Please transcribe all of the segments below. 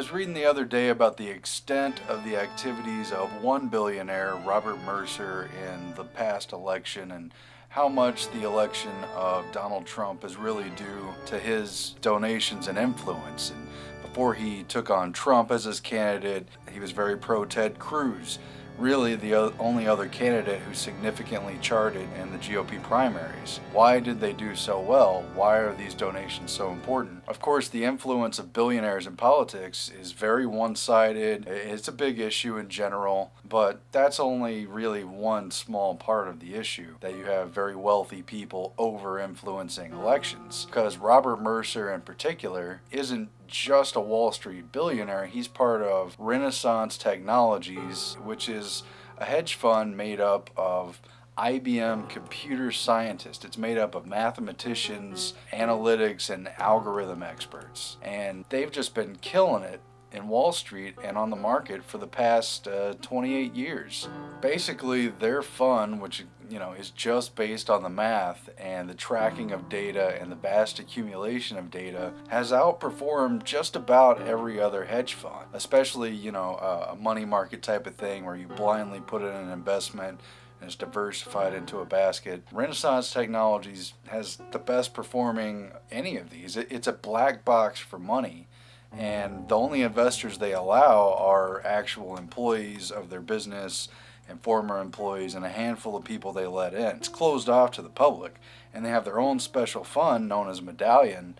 was reading the other day about the extent of the activities of one billionaire, Robert Mercer, in the past election and how much the election of Donald Trump is really due to his donations and influence. And before he took on Trump as his candidate, he was very pro Ted Cruz really the only other candidate who significantly charted in the GOP primaries. Why did they do so well? Why are these donations so important? Of course, the influence of billionaires in politics is very one-sided. It's a big issue in general, but that's only really one small part of the issue, that you have very wealthy people over-influencing elections. Because Robert Mercer in particular isn't just a Wall Street billionaire. He's part of Renaissance Technologies, which is a hedge fund made up of IBM computer scientists. It's made up of mathematicians, analytics, and algorithm experts. And they've just been killing it in Wall Street and on the market for the past uh, 28 years. Basically, their fund, which you know is just based on the math and the tracking of data and the vast accumulation of data, has outperformed just about every other hedge fund. Especially, you know, a money market type of thing where you blindly put in an investment and it's diversified into a basket. Renaissance Technologies has the best performing any of these. It's a black box for money and the only investors they allow are actual employees of their business and former employees and a handful of people they let in. It's closed off to the public and they have their own special fund known as Medallion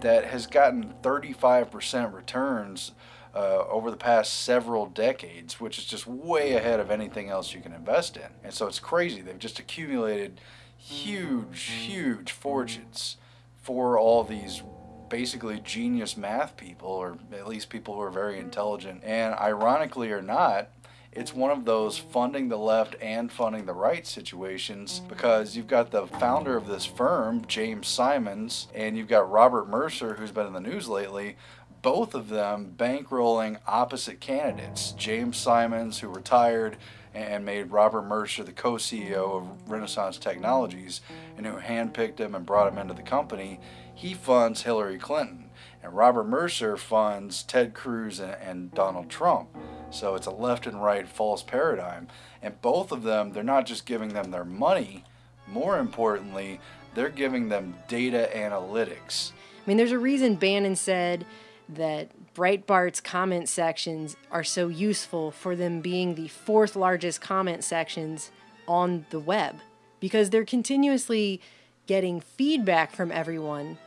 that has gotten 35% returns uh, over the past several decades, which is just way ahead of anything else you can invest in. And so it's crazy. They've just accumulated huge, huge fortunes for all these basically genius math people, or at least people who are very intelligent. And ironically or not, it's one of those funding the left and funding the right situations because you've got the founder of this firm, James Simons, and you've got Robert Mercer, who's been in the news lately, both of them bankrolling opposite candidates. James Simons, who retired and made Robert Mercer the co-CEO of Renaissance Technologies and who handpicked him and brought him into the company, he funds Hillary Clinton. And Robert Mercer funds Ted Cruz and, and Donald Trump. So it's a left and right false paradigm. And both of them, they're not just giving them their money, more importantly, they're giving them data analytics. I mean, there's a reason Bannon said that Breitbart's comment sections are so useful for them being the fourth largest comment sections on the web because they're continuously getting feedback from everyone,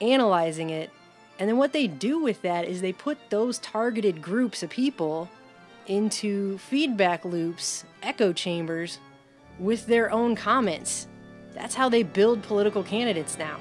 analyzing it, and then what they do with that is they put those targeted groups of people into feedback loops, echo chambers, with their own comments. That's how they build political candidates now.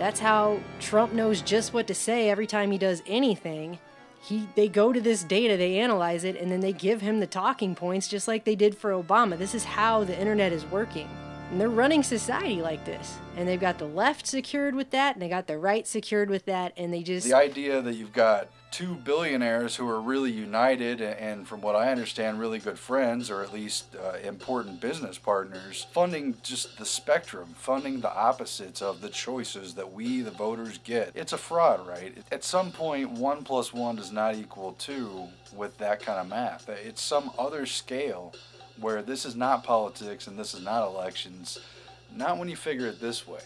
That's how Trump knows just what to say every time he does anything. He, they go to this data, they analyze it, and then they give him the talking points just like they did for Obama. This is how the internet is working. And they're running society like this. And they've got the left secured with that, and they got the right secured with that, and they just. The idea that you've got two billionaires who are really united and, from what I understand, really good friends or at least uh, important business partners, funding just the spectrum, funding the opposites of the choices that we, the voters, get. It's a fraud, right? At some point, one plus one does not equal two with that kind of math. It's some other scale where this is not politics and this is not elections, not when you figure it this way.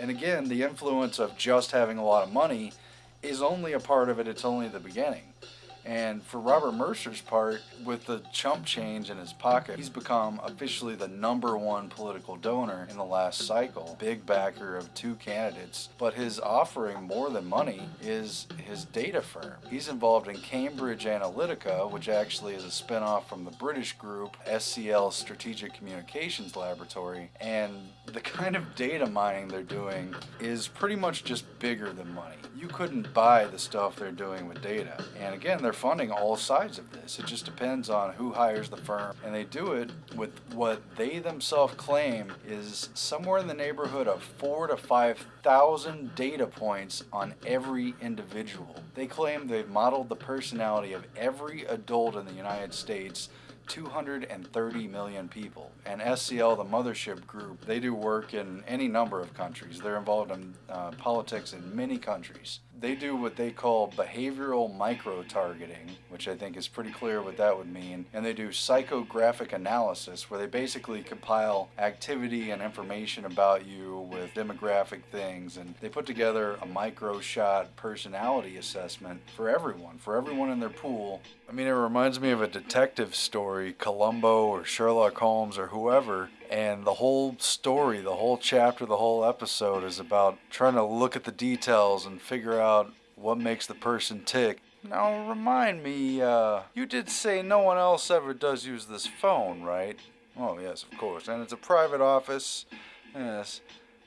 And again, the influence of just having a lot of money is only a part of it, it's only the beginning. And for Robert Mercer's part, with the chump change in his pocket, he's become officially the number one political donor in the last cycle. Big backer of two candidates. But his offering more than money is his data firm. He's involved in Cambridge Analytica, which actually is a spinoff from the British group SCL Strategic Communications Laboratory. And the kind of data mining they're doing is pretty much just bigger than money. You couldn't buy the stuff they're doing with data. And again, they're funding all sides of this. It just depends on who hires the firm. And they do it with what they themselves claim is somewhere in the neighborhood of four to 5,000 data points on every individual. They claim they've modeled the personality of every adult in the United States 230 million people. And SCL, the mothership group, they do work in any number of countries. They're involved in uh, politics in many countries. They do what they call behavioral micro targeting, which I think is pretty clear what that would mean. And they do psychographic analysis, where they basically compile activity and information about you with demographic things. And they put together a micro shot personality assessment for everyone, for everyone in their pool. I mean, it reminds me of a detective story, Columbo or Sherlock Holmes or whoever. And the whole story, the whole chapter, the whole episode is about trying to look at the details and figure out what makes the person tick. Now, remind me, uh, you did say no one else ever does use this phone, right? Oh, yes, of course. And it's a private office. Yes.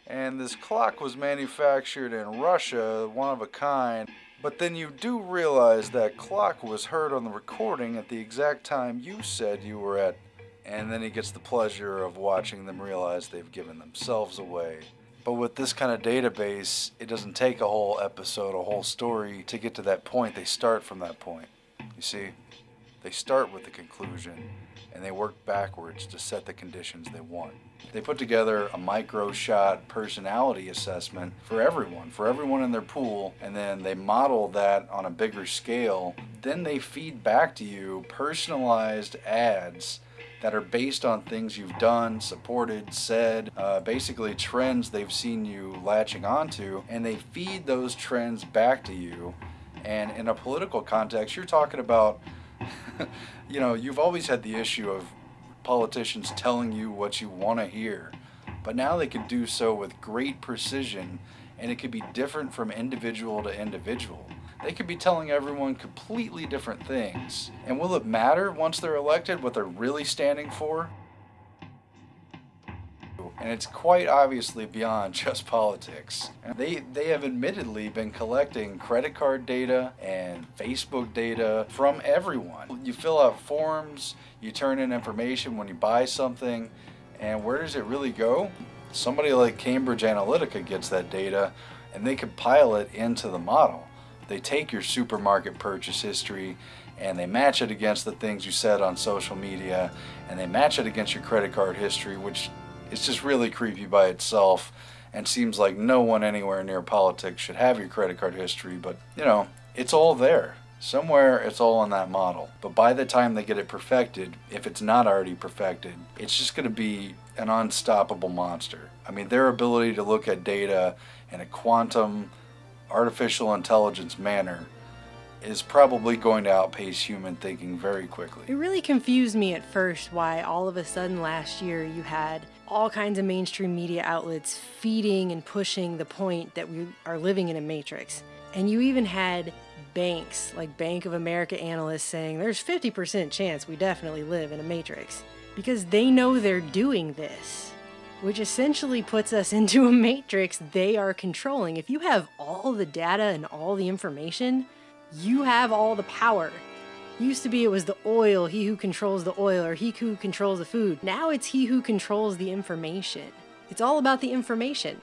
And this clock was manufactured in Russia, one of a kind. But then you do realize that clock was heard on the recording at the exact time you said you were at. And then he gets the pleasure of watching them realize they've given themselves away. But with this kind of database, it doesn't take a whole episode, a whole story to get to that point. They start from that point. You see, they start with the conclusion and they work backwards to set the conditions they want. They put together a micro shot personality assessment for everyone, for everyone in their pool, and then they model that on a bigger scale. Then they feed back to you personalized ads that are based on things you've done, supported, said, uh, basically trends they've seen you latching onto, and they feed those trends back to you. And in a political context, you're talking about, you know, you've always had the issue of politicians telling you what you want to hear, but now they can do so with great precision, and it could be different from individual to individual. They could be telling everyone completely different things. And will it matter once they're elected what they're really standing for? And it's quite obviously beyond just politics. They, they have admittedly been collecting credit card data and Facebook data from everyone. You fill out forms, you turn in information when you buy something, and where does it really go? Somebody like Cambridge Analytica gets that data and they compile it into the model. They take your supermarket purchase history and they match it against the things you said on social media and they match it against your credit card history, which is just really creepy by itself and seems like no one anywhere near politics should have your credit card history, but you know, it's all there. Somewhere it's all in that model. But by the time they get it perfected, if it's not already perfected, it's just going to be an unstoppable monster. I mean, their ability to look at data in a quantum artificial intelligence manner is probably going to outpace human thinking very quickly. It really confused me at first why all of a sudden last year you had all kinds of mainstream media outlets feeding and pushing the point that we are living in a matrix. And you even had banks like Bank of America analysts saying there's 50% chance we definitely live in a matrix because they know they're doing this which essentially puts us into a matrix they are controlling. If you have all the data and all the information, you have all the power. Used to be it was the oil, he who controls the oil, or he who controls the food. Now it's he who controls the information. It's all about the information.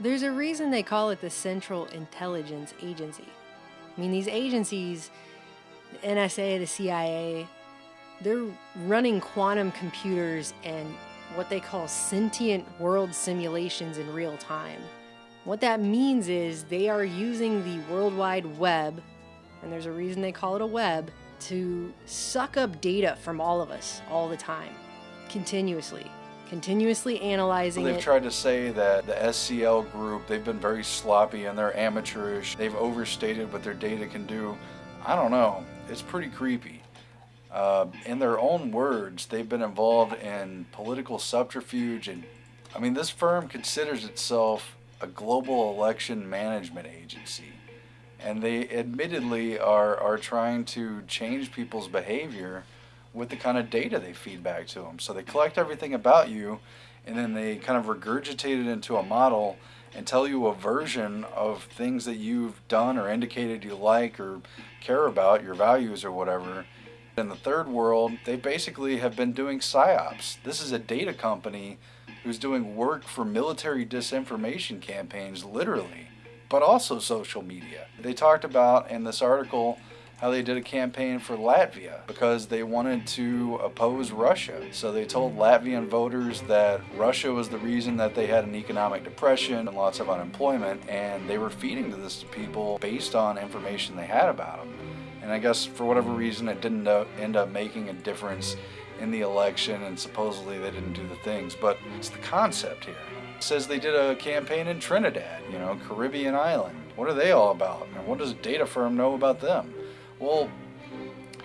There's a reason they call it the Central Intelligence Agency. I mean, these agencies, the NSA, the CIA, they're running quantum computers and what they call sentient world simulations in real time. What that means is they are using the World Wide Web, and there's a reason they call it a web, to suck up data from all of us all the time, continuously. Continuously analyzing well, they've it. tried to say that the SCL group, they've been very sloppy and they're amateurish. They've overstated what their data can do. I don't know. It's pretty creepy. Uh, in their own words, they've been involved in political subterfuge. And I mean, this firm considers itself a global election management agency. And they admittedly are, are trying to change people's behavior with the kind of data they feed back to them. So they collect everything about you and then they kind of regurgitate it into a model and tell you a version of things that you've done or indicated you like or care about, your values or whatever in the third world, they basically have been doing psyops. This is a data company who's doing work for military disinformation campaigns, literally, but also social media. They talked about in this article how they did a campaign for Latvia because they wanted to oppose Russia. So they told Latvian voters that Russia was the reason that they had an economic depression and lots of unemployment, and they were feeding this to people based on information they had about them. And I guess for whatever reason, it didn't uh, end up making a difference in the election, and supposedly they didn't do the things, but it's the concept here. It says they did a campaign in Trinidad, you know, Caribbean island. What are they all about? And what does a data firm know about them? Well,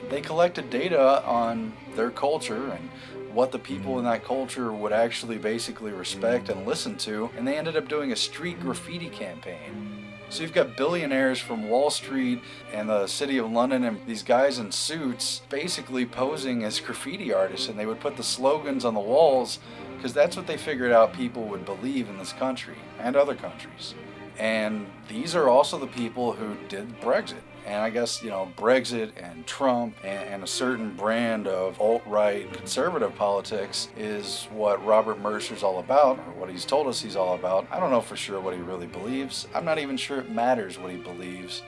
they collected data on their culture and what the people in that culture would actually basically respect and listen to, and they ended up doing a street graffiti campaign. So you've got billionaires from Wall Street and the city of London and these guys in suits basically posing as graffiti artists and they would put the slogans on the walls because that's what they figured out people would believe in this country and other countries. And these are also the people who did Brexit. And I guess, you know, Brexit and Trump and, and a certain brand of alt right conservative politics is what Robert Mercer's all about, or what he's told us he's all about. I don't know for sure what he really believes. I'm not even sure it matters what he believes.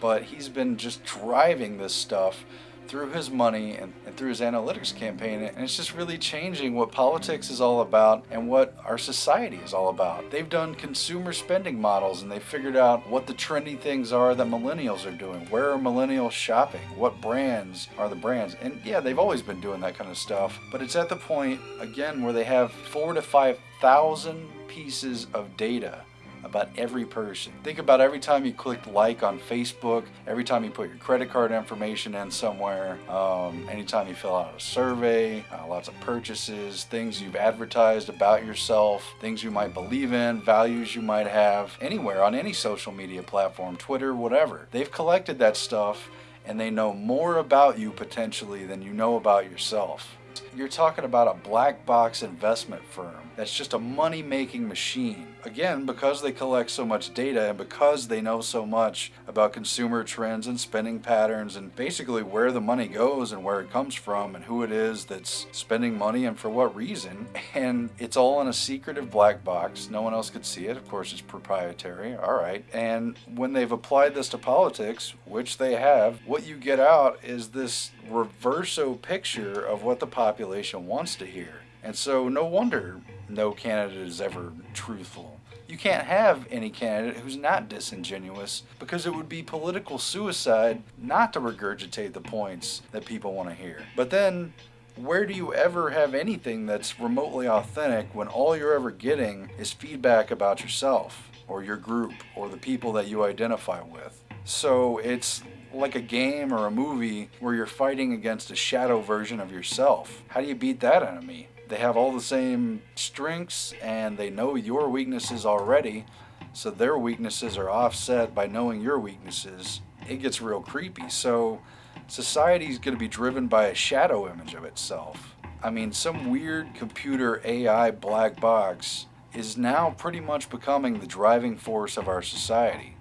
But he's been just driving this stuff through his money and, and, through his analytics campaign. And it's just really changing what politics is all about and what our society is all about. They've done consumer spending models and they've figured out what the trendy things are that millennials are doing. Where are millennials shopping? What brands are the brands? And yeah, they've always been doing that kind of stuff. But it's at the point, again, where they have four to 5,000 pieces of data about every person. Think about every time you clicked like on Facebook, every time you put your credit card information in somewhere, um, anytime you fill out a survey, uh, lots of purchases, things you've advertised about yourself, things you might believe in, values you might have, anywhere on any social media platform, Twitter, whatever. They've collected that stuff and they know more about you potentially than you know about yourself. You're talking about a black box investment firm that's just a money making machine. Again, because they collect so much data and because they know so much about consumer trends and spending patterns and basically where the money goes and where it comes from and who it is that's spending money and for what reason. And it's all in a secretive black box. No one else could see it. Of course, it's proprietary. All right. And when they've applied this to politics, which they have, what you get out is this reverso picture of what the population wants to hear. And so, no wonder no candidate is ever truthful. You can't have any candidate who's not disingenuous because it would be political suicide not to regurgitate the points that people want to hear. But then, where do you ever have anything that's remotely authentic when all you're ever getting is feedback about yourself or your group or the people that you identify with? So it's like a game or a movie where you're fighting against a shadow version of yourself. How do you beat that enemy? They have all the same strengths and they know your weaknesses already, so their weaknesses are offset by knowing your weaknesses. It gets real creepy. So society is going to be driven by a shadow image of itself. I mean, some weird computer AI black box is now pretty much becoming the driving force of our society.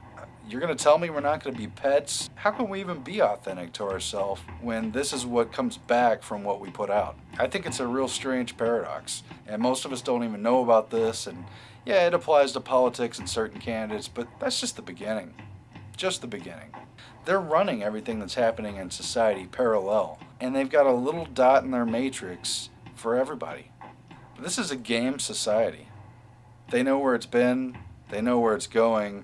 You're going to tell me we're not going to be pets? How can we even be authentic to ourselves when this is what comes back from what we put out? I think it's a real strange paradox, and most of us don't even know about this. And yeah, it applies to politics and certain candidates, but that's just the beginning. Just the beginning. They're running everything that's happening in society parallel, and they've got a little dot in their matrix for everybody. This is a game society. They know where it's been, they know where it's going,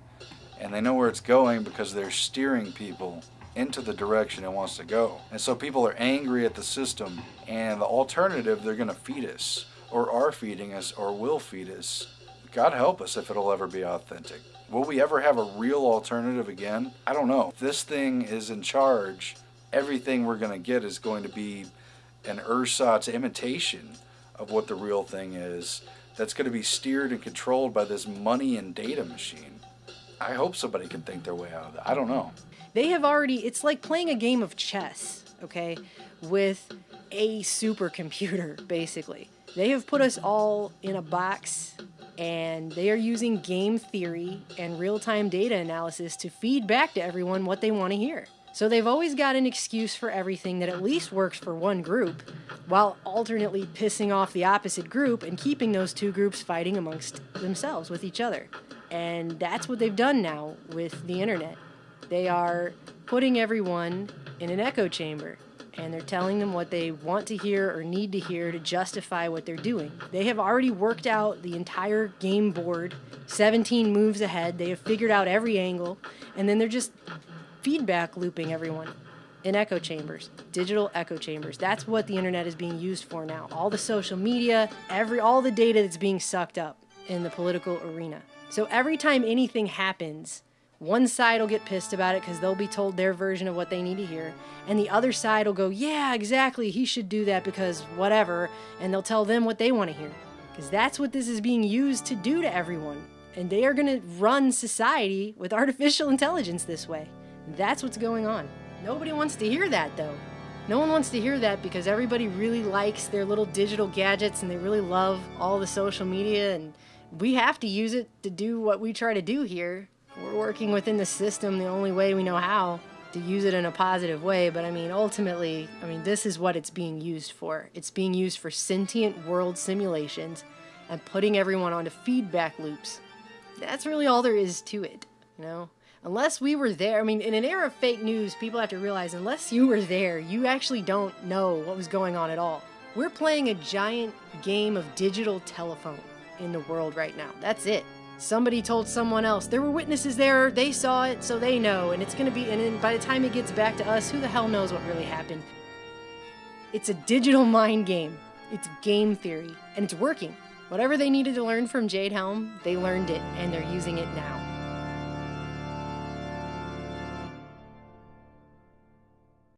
and they know where it's going because they're steering people into the direction it wants to go. And so people are angry at the system, and the alternative they're going to feed us, or are feeding us, or will feed us. God help us if it'll ever be authentic. Will we ever have a real alternative again? I don't know. If this thing is in charge, everything we're going to get is going to be an ersatz imitation of what the real thing is that's going to be steered and controlled by this money and data machine. I hope somebody can think their way out of that. I don't know. They have already, it's like playing a game of chess, okay, with a supercomputer, basically. They have put us all in a box and they are using game theory and real time data analysis to feed back to everyone what they want to hear. So they've always got an excuse for everything that at least works for one group, while alternately pissing off the opposite group and keeping those two groups fighting amongst themselves with each other. And that's what they've done now with the internet. They are putting everyone in an echo chamber and they're telling them what they want to hear or need to hear to justify what they're doing. They have already worked out the entire game board, 17 moves ahead. They have figured out every angle, and then they're just feedback looping everyone in echo chambers, digital echo chambers. That's what the internet is being used for now. All the social media, every all the data that's being sucked up in the political arena. So every time anything happens, one side will get pissed about it because they'll be told their version of what they need to hear, and the other side will go, Yeah, exactly, he should do that because whatever, and they'll tell them what they want to hear. Because that's what this is being used to do to everyone. And they are going to run society with artificial intelligence this way. That's what's going on. Nobody wants to hear that though. No one wants to hear that because everybody really likes their little digital gadgets and they really love all the social media and we have to use it to do what we try to do here we're working within the system the only way we know how to use it in a positive way. But I mean, ultimately, I mean, this is what it's being used for. It's being used for sentient world simulations and putting everyone onto feedback loops. That's really all there is to it, you know? Unless we were there, I mean, in an era of fake news, people have to realize unless you were there, you actually don't know what was going on at all. We're playing a giant game of digital telephone in the world right now. That's it. Somebody told someone else. There were witnesses there. They saw it, so they know. And it's going to be, and then by the time it gets back to us, who the hell knows what really happened? It's a digital mind game. It's game theory, and it's working. Whatever they needed to learn from Jade Helm, they learned it, and they're using it now.